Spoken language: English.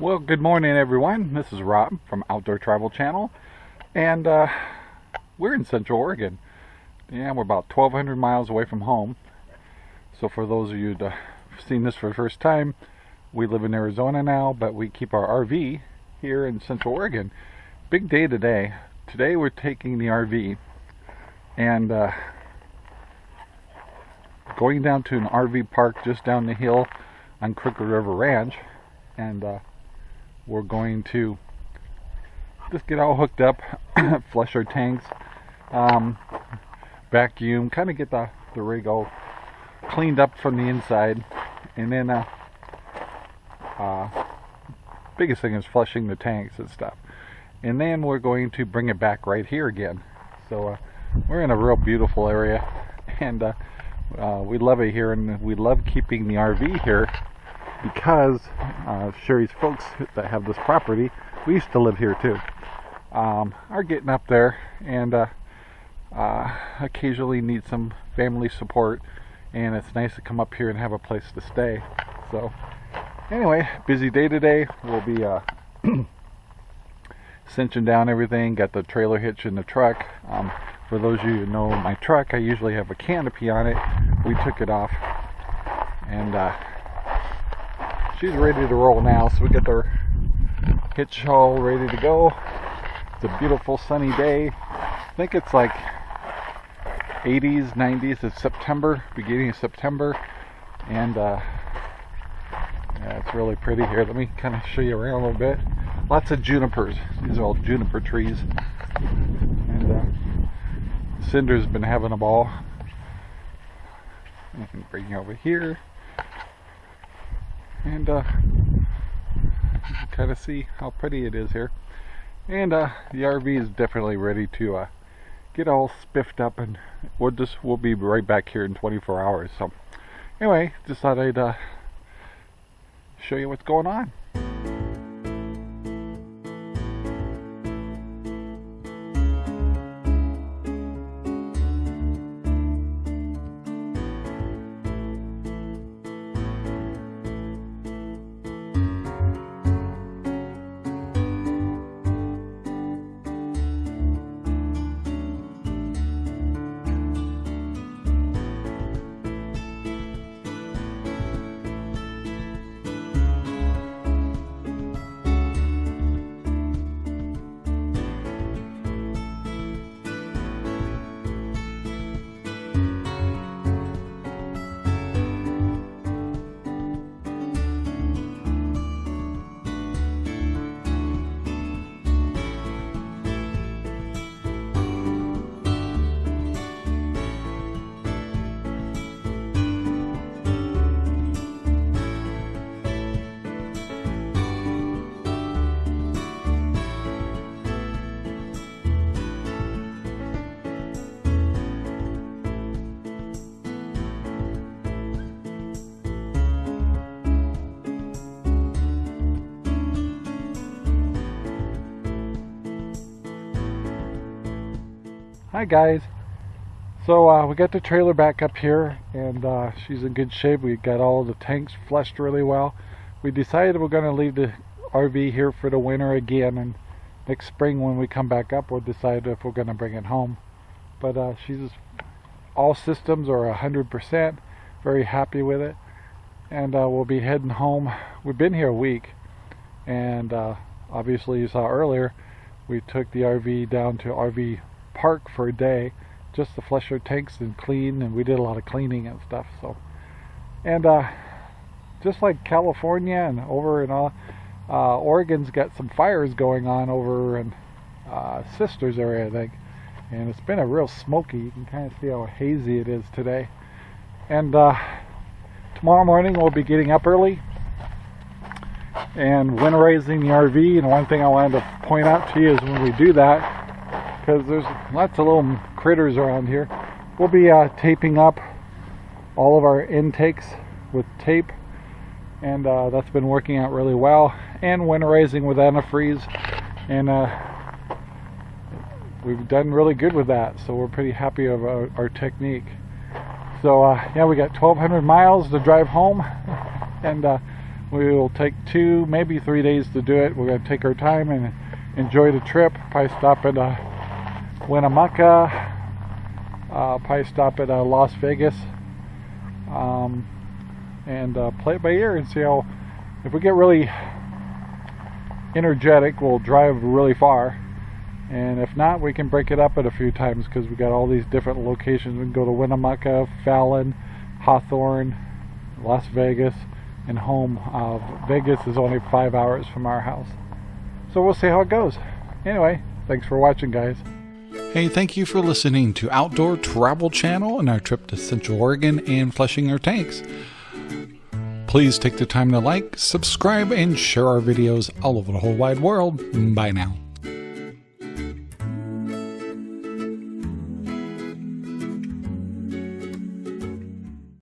Well, good morning everyone. This is Rob from Outdoor Travel Channel. And uh, we're in Central Oregon. Yeah, we're about 1,200 miles away from home. So for those of you that have seen this for the first time, we live in Arizona now, but we keep our RV here in Central Oregon. Big day today. Today we're taking the RV and uh, going down to an RV park just down the hill on Crooked River Ranch. And uh, we're going to just get all hooked up, flush our tanks, um, vacuum, kind of get the, the rig all cleaned up from the inside, and then uh, uh, biggest thing is flushing the tanks and stuff. And then we're going to bring it back right here again. So uh, we're in a real beautiful area, and uh, uh, we love it here, and we love keeping the RV here because uh, Sherry's folks that have this property, we used to live here too, um, are getting up there and uh, uh, occasionally need some family support and it's nice to come up here and have a place to stay. So anyway, busy day today. We'll be uh, cinching down everything, got the trailer hitch in the truck. Um, for those of you who know my truck, I usually have a canopy on it. We took it off and uh, she's ready to roll now. So we got our hitch all ready to go. It's a beautiful sunny day. I think it's like 80s, 90s. It's September, beginning of September, and uh, yeah, it's really pretty here. Let me kind of show you around a little bit. Lots of junipers. These are all juniper trees, and uh, Cinder's been having a ball. I can bring you over here and uh, kind of see how pretty it is here. And uh, the RV is definitely ready to uh, get all spiffed up and we'll just we'll be right back here in 24 hours so. Anyway just thought I'd uh, show you what's going on Hi guys. So uh, we got the trailer back up here and uh, she's in good shape. We got all the tanks flushed really well. We decided we're going to leave the RV here for the winter again and next spring when we come back up we'll decide if we're going to bring it home. But uh, she's all systems are 100%. Very happy with it. And uh, we'll be heading home. We've been here a week and uh, obviously you saw earlier we took the RV down to RV park for a day just to flush our tanks and clean and we did a lot of cleaning and stuff so. And uh, just like California and over in all uh, Oregon's got some fires going on over in uh, Sisters area I think. And it's been a real smoky you can kind of see how hazy it is today. And uh, tomorrow morning we'll be getting up early and winterizing the RV and one thing I wanted to point out to you is when we do that because there's lots of little critters around here. We'll be uh, taping up all of our intakes with tape and uh, that's been working out really well and winterizing with antifreeze and uh, we've done really good with that so we're pretty happy of our, our technique so uh, yeah we got 1200 miles to drive home and uh, We will take two, maybe three days to do it. We're going to take our time and enjoy the trip. Probably stop at uh, Winnemucca. Uh, probably stop at uh, Las Vegas. Um, and uh, play it by ear and see how, if we get really energetic, we'll drive really far. And if not, we can break it up at a few times because we got all these different locations. We can go to Winnemucca, Fallon, Hawthorne, Las Vegas, and home. Uh, Vegas is only five hours from our house. So we'll see how it goes. Anyway, thanks for watching, guys. Hey, thank you for listening to Outdoor Travel Channel and our trip to Central Oregon and flushing our tanks. Please take the time to like, subscribe, and share our videos all over the whole wide world. Bye now.